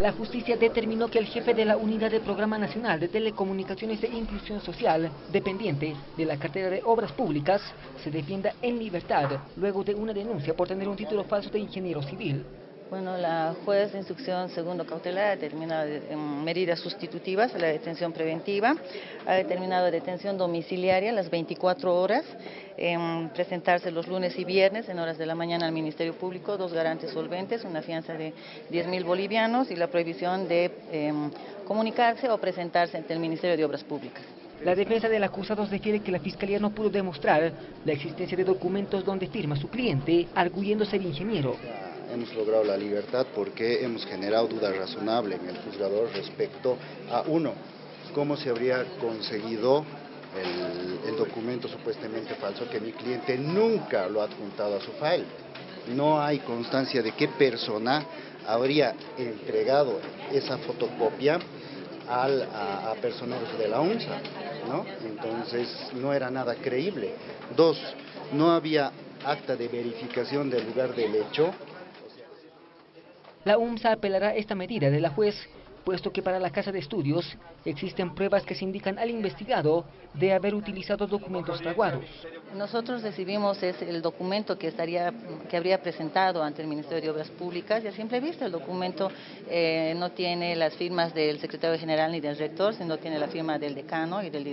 La justicia determinó que el jefe de la Unidad de Programa Nacional de Telecomunicaciones e Inclusión Social, dependiente de la cartera de Obras Públicas, se defienda en libertad luego de una denuncia por tener un título falso de ingeniero civil. Bueno, la juez de instrucción segundo cautelar ha determinado medidas sustitutivas a la detención preventiva, ha determinado detención domiciliaria a las 24 horas, presentarse los lunes y viernes en horas de la mañana al Ministerio Público, dos garantes solventes, una fianza de 10 mil bolivianos y la prohibición de em, comunicarse o presentarse ante el Ministerio de Obras Públicas. La defensa del acusado refiere que la Fiscalía no pudo demostrar la existencia de documentos donde firma su cliente, arguyendo ser ingeniero hemos logrado la libertad porque hemos generado duda razonable en el juzgador respecto a, uno, cómo se habría conseguido el, documento supuestamente falso que mi cliente nunca lo ha adjuntado a su file. No hay constancia de qué persona habría entregado esa fotocopia al, a, a, de la UNSA, ¿no? Entonces no era nada creíble. Dos, no había acta de verificación del lugar del hecho la UMSA apelará esta medida de la juez, puesto que para la Casa de Estudios existen pruebas que se indican al investigado de haber utilizado documentos fraguados. Nosotros recibimos el documento que, estaría, que habría presentado ante el Ministerio de Obras Públicas y a simple vista el documento eh, no tiene las firmas del secretario general ni del rector, sino tiene la firma del decano y del